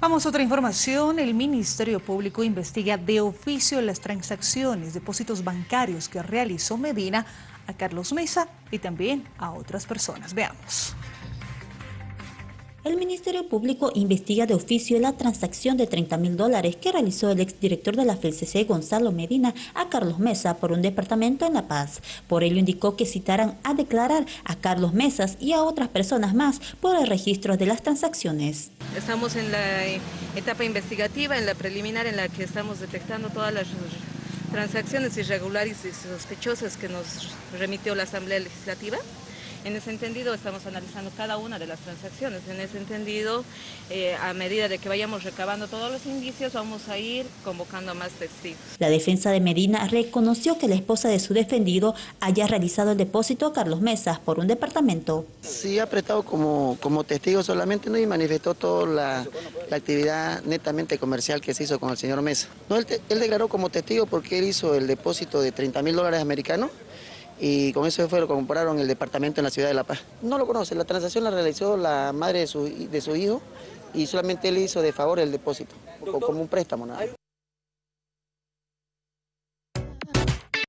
Vamos a otra información. El Ministerio Público investiga de oficio las transacciones, depósitos bancarios que realizó Medina a Carlos Mesa y también a otras personas. Veamos. El Ministerio Público investiga de oficio la transacción de 30 mil dólares que realizó el exdirector de la FELCC, Gonzalo Medina, a Carlos Mesa por un departamento en La Paz. Por ello indicó que citaran a declarar a Carlos Mesas y a otras personas más por el registro de las transacciones. Estamos en la etapa investigativa, en la preliminar, en la que estamos detectando todas las transacciones irregulares y sospechosas que nos remitió la Asamblea Legislativa. En ese entendido estamos analizando cada una de las transacciones. En ese entendido, eh, a medida de que vayamos recabando todos los indicios, vamos a ir convocando a más testigos. La defensa de Medina reconoció que la esposa de su defendido haya realizado el depósito a Carlos Mesas por un departamento. Sí, ha prestado como, como testigo solamente ¿no? y manifestó toda la, actividad netamente comercial que se hizo con el señor Mesa. No, él, él declaró como testigo porque él hizo el depósito de 30 mil dólares americanos y con eso fue lo que compraron el departamento en la ciudad de La Paz. No lo conoce, la transacción la realizó la madre de su, de su hijo y solamente él hizo de favor el depósito, como un préstamo nada.